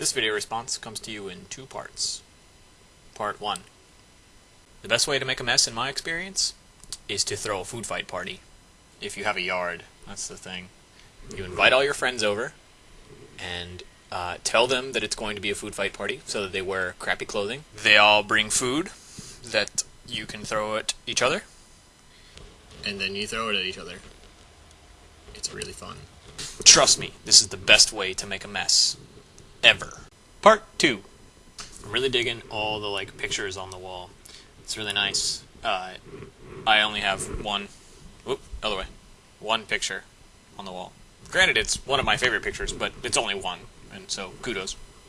This video response comes to you in two parts. Part 1. The best way to make a mess, in my experience, is to throw a food fight party. If you have a yard, that's the thing. You invite all your friends over, and uh, tell them that it's going to be a food fight party, so that they wear crappy clothing. They all bring food that you can throw at each other, and then you throw it at each other. It's really fun. Trust me, this is the best way to make a mess. Ever. Part 2. I'm really digging all the like pictures on the wall. It's really nice. Uh, I only have one. Whoop, other way. One picture on the wall. Granted, it's one of my favorite pictures, but it's only one, and so kudos.